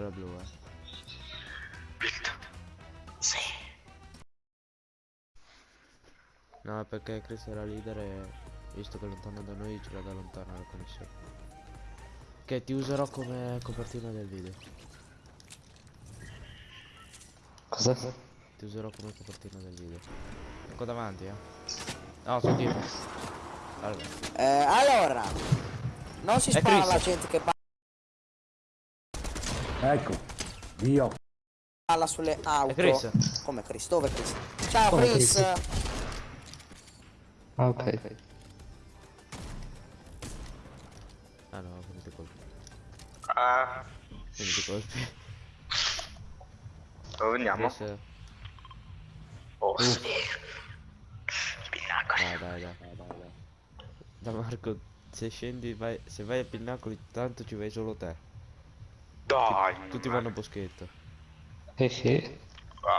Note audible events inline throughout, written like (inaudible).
Quella blu, eh. Sì. No, perché Chris era leader e visto che è lontano da noi ce l'ha da lontano la connessione. Che ti userò come copertina del video. Cosa? Ti userò come copertina del video. Ecco davanti, eh. No, sul tipo. Allora. Eh, allora, non si spara alla gente che Ecco, io. balla sulle auto. È Chris. Come Chris? Dove Chris? Ciao Come Chris. Chris? Ah, ok. Ah no, quindi ti colpi. Ah, Quindi ti colpi. dove andiamo? Chris, Oh, sì. Pinnacoli. dai, dai, dai, dai, dai. Da Marco, se scendi, vai, se vai a Pinnacoli, tanto ci vai solo te. Dai. Tutti ma- vanno a boschetto. Eh sì. Ah,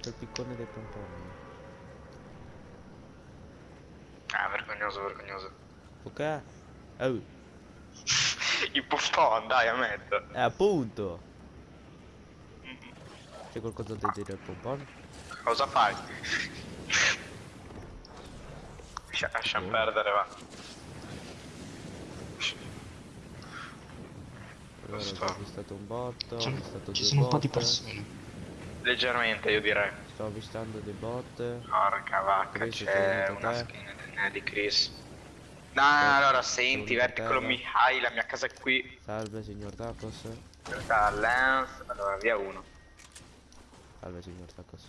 C'è il piccone dei pomponi. Ah, vergognoso, vergognoso. Ok? Oh, (laughs) I pompon, dai, ammetto. eh, appunto! C'è qualcosa da dire al pompon? Cosa fai? Lascia- Lasciamo Oh. perdere, va. Allora, Sto- ho avvistato un botto, ho Ci avvistato sono, ci due sono un po' di persone. Leggermente, io direi. Sto avvistando dei bot. Porca vacca, c'è una skin di Chris. No, no, allora senti, Verticolo? Mihai, la mia casa è qui. Salve signor Tacos. Lens, allora via uno. Salve signor Tacos.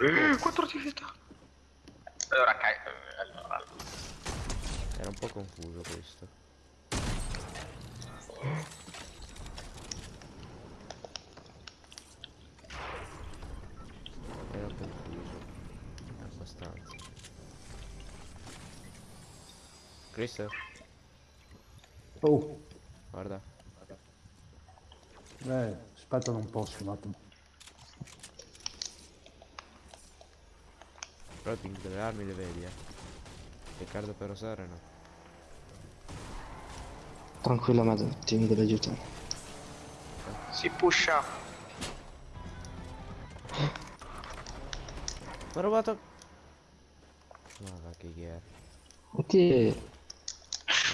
Eh, quattro attività. Allora, cai... eh, allora. Era un po' confuso questo. Era confuso. Abbastanza. Chris, Oh, guarda. eh, aspetta un po' un attimo. Però il ping delle armi le vedi, eh. Riccardo per osare no. Tranquilla, madre, ti mi deve aiutare. Si pusha. Ma ho rubato... Ma va che chi è? Ok.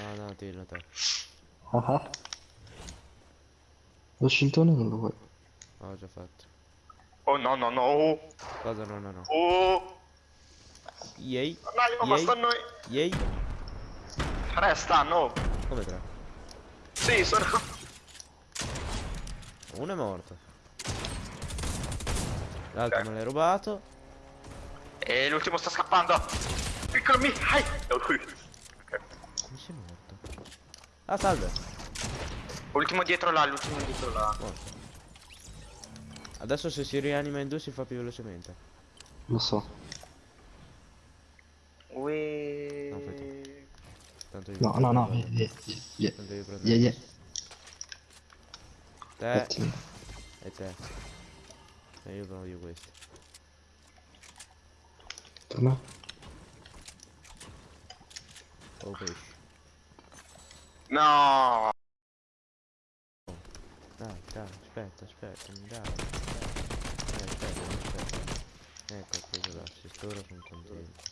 No, no, dillo te. Ah ah. Lo scintone non lo vuoi. Ho già fatto. Oh no, no, no. Cosa no, no, no. Oh. Yay. Dai, ma Yay. sta a noi. Yay. Tre stanno. Come tre? Sì, sono... Uno è morto. L'altro Ok. me l'hai rubato. E l'ultimo sta scappando. Piccolo Mihai. Ok. Come sei morto? Ah, salve. Ultimo dietro là, l'ultimo dietro là. Morto. Adesso se si rianima in due si fa più velocemente. Lo so. Ui. No, aspetta. Tanto io No, prendo- no, no. Tanto io prendo Via, via. Te e te. E io voglio questo. Per me? Oh pesce. No. Dai, dai, aspetta, aspetta, dai. dai. Eh, aspetta, aspetta. Ecco, preso l'assist, ora sono contento.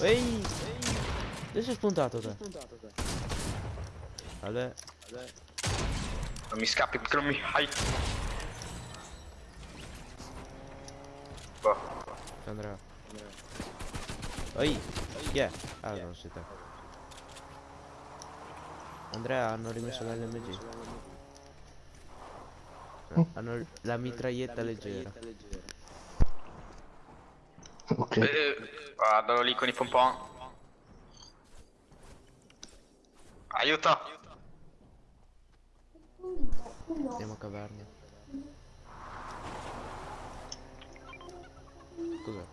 Ehi! Dove sei spuntato te? Vabbè, Non mi scappi, piccolo Mihai. Boh. c'è Andrea. Ehi! Chi è? Ah, non sei te. Andrea, hanno rimesso l'LMG. Eh, Hanno la mitraglietta leggera. Ok. Eh, vado lì con i pompon. Aiuto. Andiamo a cavarne. Cos'è?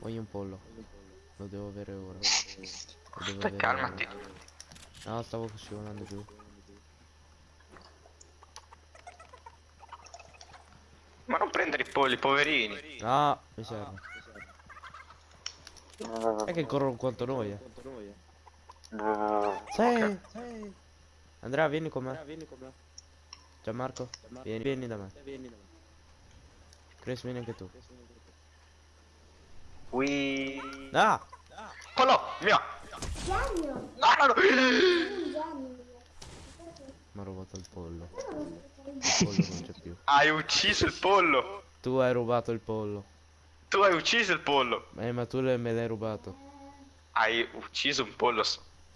Voglio un pollo. Lo devo avere ora. E devo Stai avere- calmati. No, stavo scivolando giù. Ma non prendere i polli, poverini. No, mi serve. È che corrono quanto noi, eh. Sì. Andrea, vieni con me. Gianmarco, vieni, vieni da me. Chris, vieni anche tu. Ui. Ah! Pollo, mio. No, no, no. Mi ha rubato il pollo. Il (laughs) pollo non c'è più. Hai ucciso il pollo. Tu hai rubato il pollo. Tu hai ucciso il pollo. Eh, ma tu me l'hai rubato. Hai ucciso un pollo.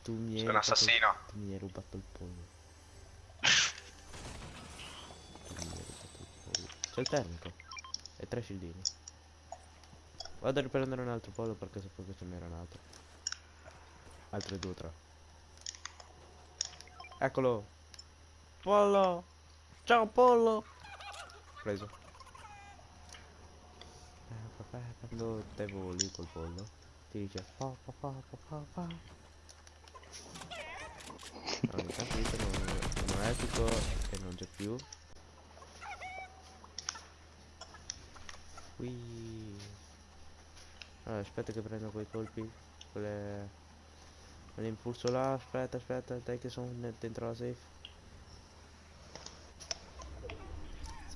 Tu mi hai Sei un assassino. Tu mi hai rubato il pollo. (laughs) Tu mi hai rubato il pollo. C'è il termico. E tre scildini. Vado a riprendere un altro pollo perché sapevo che ce n'era un altro. Altre due o tre. Eccolo. Pollo. Ciao pollo. Preso. Eh, Quando te voli col pollo ti dice pa pa pa pa pa pa. No, mi capito, non, non è epico e non c'è più. Qui. Allora, aspetta che prendo quei colpi. Quelle. Quell'impulso là, aspetta, aspetta, dai che sono dentro la safe.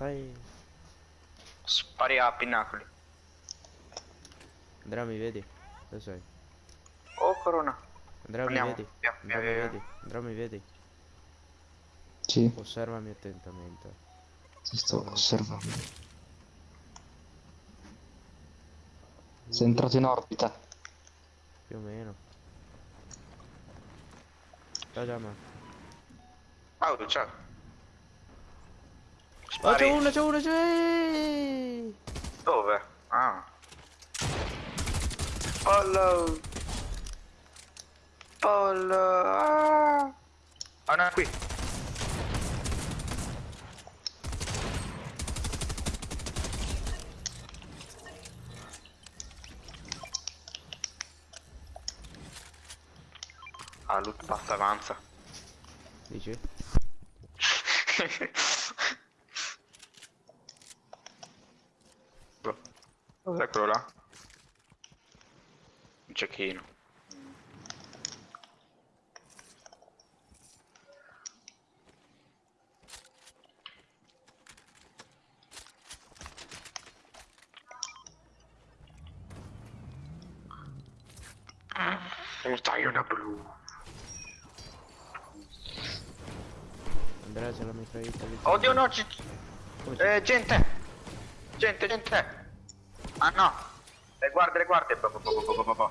Sai. Spari a pinnacoli. Andrea mi vedi? Dove sei? Oh, corona. Andrea mi vedi? via, Andrea via, mi vedi? Andrea mi vedi? Sì, Osservami attentamente. ti sto osservando. Sei entrato in orbita. Più o meno. Ciao Giamma. Oh, ciao. Oh c'è uno, c'è uno, c'è Dove? Ah. Pollo. Pollo. Ah. Ah, no, qui. Ah, loot pass avanza. Dici? (laughs) Cos'è quello là? Un cecchino. Un taglione blu. Andrea c'è la mitraglietta lì. Oddio no, ci... Eh, gente! Gente, gente! Ah no! Le guarde, le guarde! Bo- bo- bo-.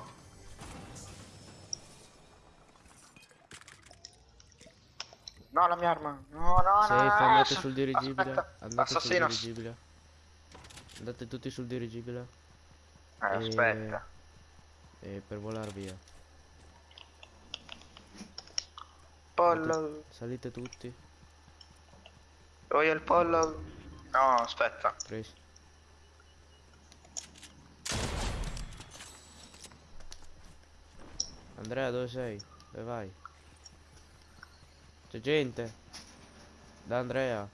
No, la mia arma! No, no, no! Safe, no, andate ass- sul dirigibile. aspetta. Andate sul Assassino! dirigibile. Andate tutti sul dirigibile. Eh, aspetta. E per volare via. Pollo! Salite tutti. Voglio il pollo! No, aspetta. Chris. Andrea dove sei? Dove vai? C'è gente. Da Andrea.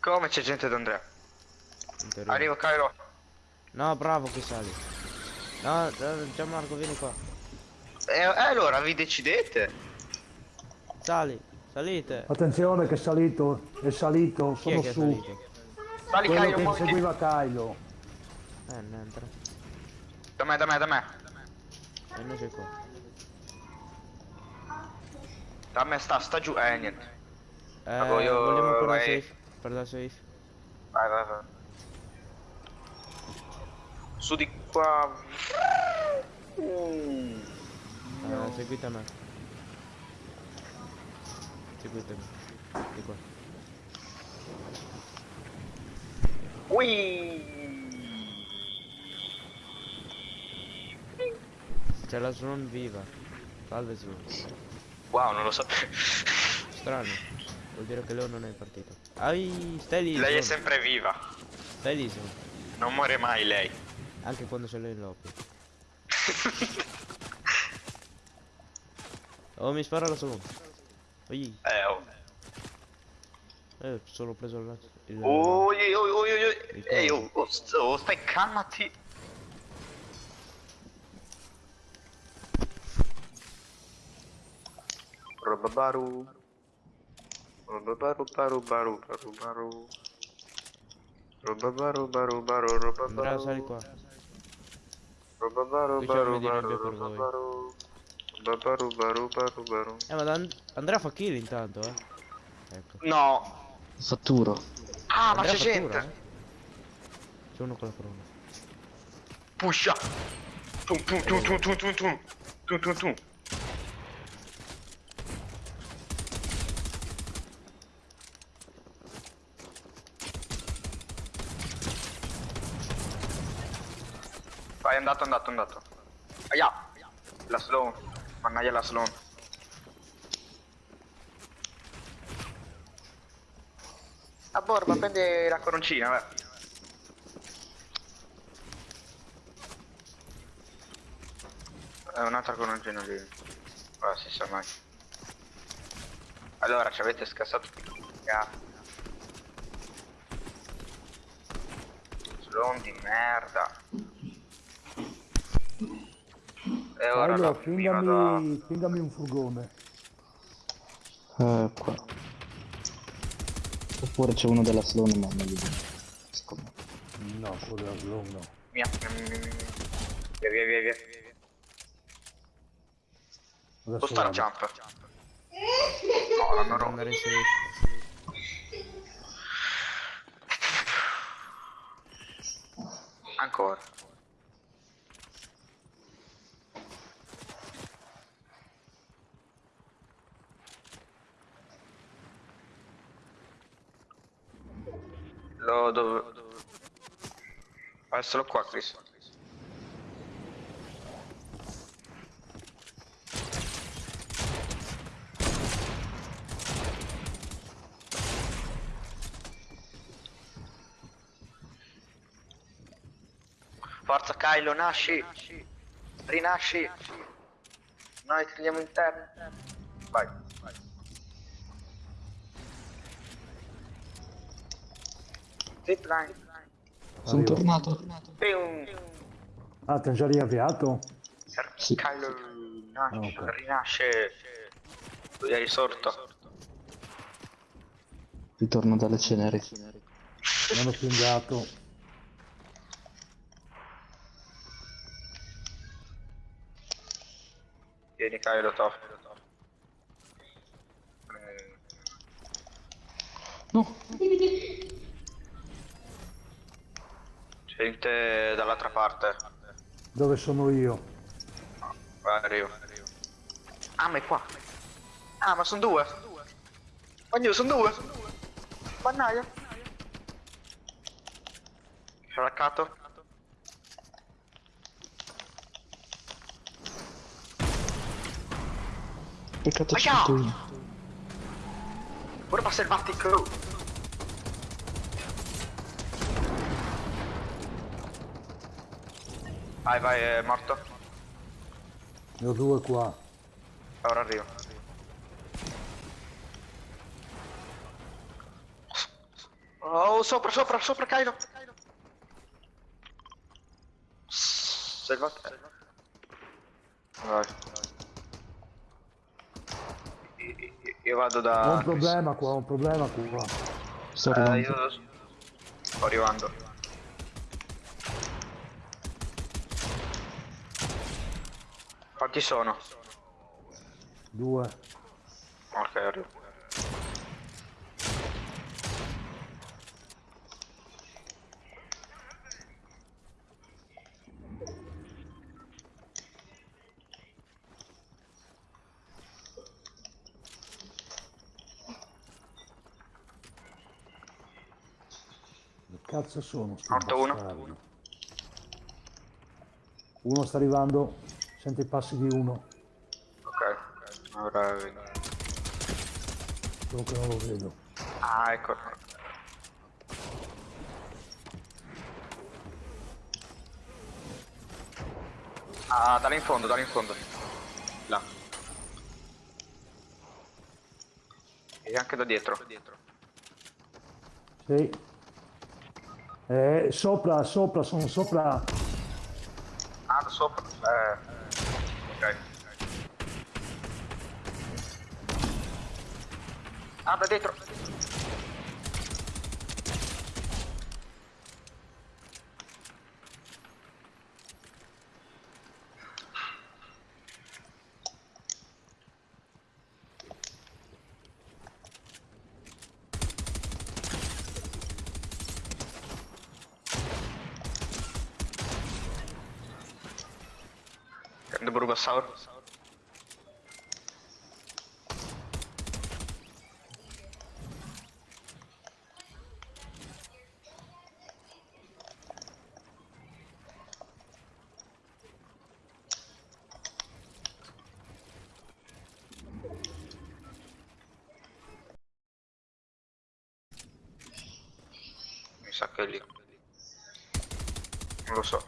Come c'è gente in teoria. Arrivo, Cairo. No, bravo che sali. No, eh, Gianmarco, vieni qua. E eh, allora vi decidete? Sali, salite. Attenzione che è salito, è salito, Chi è sono che è su. salito? Sali, Quello Cairo, che seguiva Kylo. Eh, non entra. Da me, da me, da me. E noi sei qua. Da me sta, sta giù. Eh, niente. Eh, voglio- vogliamo per la vai. safe. Per la safe. Vai, vai, vai. Su di qua. Mm. Eh, seguite me. Seguitemi. Di qua. Ui. C'è la Swan viva. Salve Swan. Wow, non lo so. Strano. Vuol dire che lei non è partito. Ai, stai lì. Lei è sempre viva. Stai lì, Swan. Non muore mai lei. Anche quando l'hai in lobby. (laughs) Oh, mi spara la solo. Oi, Eh, oh. eh, solo preso il... il Oi, oi, oi, oi, oi. Il Ehi, coso. oh, oh, st- oh, stai calmati. Robabaru. Robabaru, baru, baru, baru, baru. Robabaru, baru, baru, Andrea, robabaru. sali qua. Robabaru, Qui c'è baru, baru, più per voi. robabaru. Robabaru, baru, baru, baru. Eh, ma Dan- Andrea fa kill intanto, eh. Ecco. No. Fatturo. Ah, ma Andrea c'è fattura, gente. eh. C'è uno con la corona. Pusha. Tum, tum, tum, tum, tum, tum, tum. Tum, tum, tum. È andato, è andato, è andato. Aia. La slow. Mannaggia la slow. A borba, prendi la coroncina, vai. È un'altra coroncina lì. Ora si sa mai. Allora, ci avete scassato Cazzo. Slon di merda. E ora Allora, la- mi vado a... fingami, fingami un furgone. Eh, qua. Oppure c'è uno della Sloan, ma non gli vedo. Secondo me. No, quello è slow, no. Via, via, via, via, via. Via, via, via, via, via. Adesso Spostare vado. jump. No, in safe. Ancora. Dove... Adesso lo qua, Chris. Forza Kylo, nasci! Rinasci! Noi ti andiamo in terra. Vai. Zipline. Sono tornato. Ah, ti hanno già riavviato? Sì. Kylo nasce, Ah, ok. rinasce. Lui è risorto. Ritorno dalle ceneri. Mi hanno pingato. Vieni Kylo, top. No. Gente dall'altra parte. Dove sono io? Arrivo. Ah, ma è qua. Ah, ma sono due. Ognuno, sono due. Mannaia. Scialaccato. Peccato io. Ora passa il Vatico. Vai, vai, è morto. Ne ho due qua. Ora arrivo. Oh, sopra, sopra, sopra, Kylo. Salvate. Vai. Io- io- Io vado Ho da... un problema qua, ho un problema qua. Sto Eh, arrivando. io... Sto arrivando. Quanti sono? Due. Ok, arrivo. Che cazzo sono Morto uno. Uno sta arrivando. Sente i passi di uno. Ok, ora vedo. Solo che non lo vedo. Ah, ecco. Ah, dalle in fondo, dalle in fondo. Là. E anche da dietro. Sì. Eh, sopra, sopra, sono sopra. Ah, da sopra. Eh. Ah, da dietro. Prendo Burgosaur. Mi sa che. Non lo so,